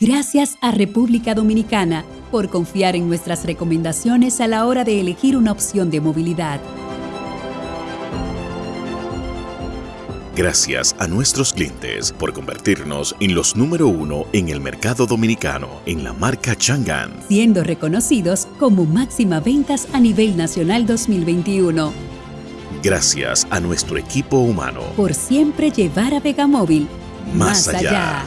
Gracias a República Dominicana por confiar en nuestras recomendaciones a la hora de elegir una opción de movilidad. Gracias a nuestros clientes por convertirnos en los número uno en el mercado dominicano en la marca Chang'an. Siendo reconocidos como máxima ventas a nivel nacional 2021. Gracias a nuestro equipo humano. Por siempre llevar a Vegamóvil más, allá.